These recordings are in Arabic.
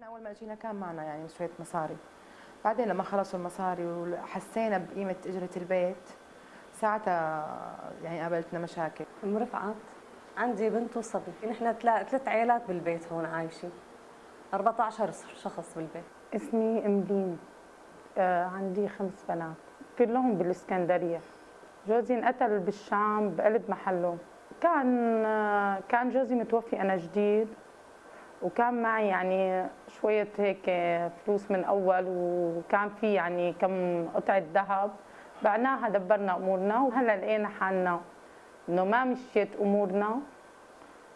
إحنا أول ما اجينا كان معنا يعني شوية مصاري. بعدين لما خلصوا المصاري وحسينا بقيمة إجرة البيت ساعتها يعني قابلتنا مشاكل. ام رفعت عندي بنت وصبي. نحن ثلاث عائلات بالبيت هون عايشين 14 شخص بالبيت. اسمي املين آه عندي خمس بنات. كلهم بالإسكندرية. جوزي انقتل بالشام بقلب محله. كان آه كان جوزي متوفي أنا جديد. وكان معي يعني شوية هيك فلوس من أول وكان في يعني كم قطعة ذهب. بعناها دبرنا أمورنا وهلا لقينا حالنا إنه ما مشيت أمورنا.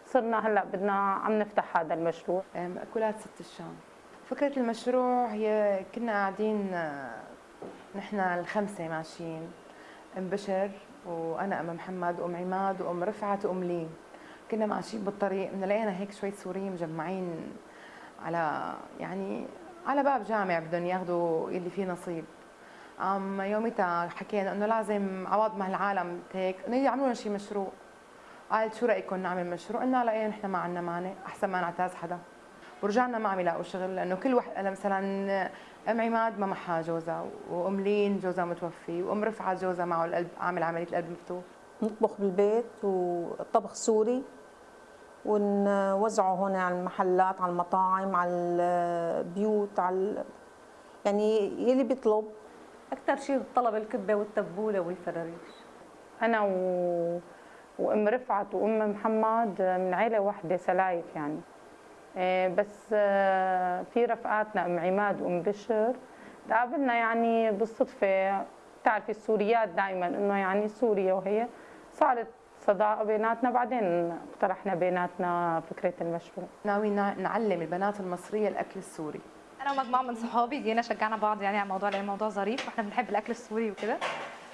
صرنا هلا بدنا عم نفتح هذا المشروع. مأكولات ست الشام. فكرة المشروع هي كنا قاعدين نحن الخمسة ماشيين أم بشر وأنا أم محمد وأم عماد وأم رفعت وأم لين كنا ماشيين بالطريق لقينا هيك شوية سوريين مجمعين على يعني على باب جامع بدهم ياخذوا يلي فيه نصيب. عم يومتها حكينا إنه لازم عوض ما العالم هيك إنه يعملوا لنا شيء مشروع. قالت شو رأيكم نعمل مشروع؟ قلنا لا إيه نحن ما عندنا مانع أحسن ما نعتاز حدا. ورجعنا ما عم يلاقوا شغل لأنه كل واحد مثلا أم عماد ما معها جوزها وأم لين جوزها متوفي وأم رفعت جوزها معه القلب عامل عملية القلب مفتوح. نطبخ بالبيت وطبخ سوري ونوزعه هون على المحلات على المطاعم على البيوت على يعني يلي بيطلب. أكثر شيء طلب الكبة والتبولة والفراريش. أنا و... وأم رفعت وأم محمد من عيلة واحدة سلايف يعني. إيه، بس آه، في رفقاتنا أم عماد وأم بشر. تقابلنا يعني بالصدفة. بتعرفي السوريات دائما إنه يعني سوريا وهي صارت صداقه بيناتنا بعدين اقترحنا بيناتنا فكرة المشروع. ناويين نعلم البنات المصرية الأكل السوري. أنا ومجموعة من صحابي جينا شجعنا بعض يعني على الموضوع لأن الموضوع ظريف وإحنا بنحب الأكل السوري وكده.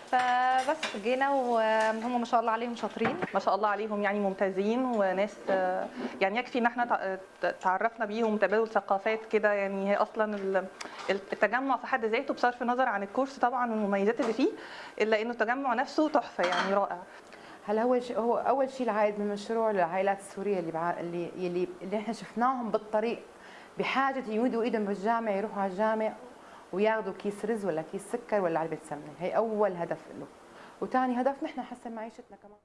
فبس جينا وهم ما شاء الله عليهم شاطرين. ما شاء الله عليهم يعني ممتازين وناس يعني يكفي إن إحنا تعرفنا بيهم تبادل ثقافات كده. يعني هي أصلا التجمع في حد ذاته بصرف النظر عن الكورس طبعا والمميزات اللي فيه إلا إنه التجمع نفسه تحفة يعني رائع. هلا هو هو أول شيء العائد من المشروع للعائلات السورية اللي بع... اللي اللي اللي إحنا شفناهم بالطريق بحاجة يمدوا إيدهم بالجامع يروحوا على الجامع وياخذوا كيس رز ولا كيس سكر ولا علبة سمنة. هي أول هدف له. وثاني هدف نحن نحسن معيشتنا كمان.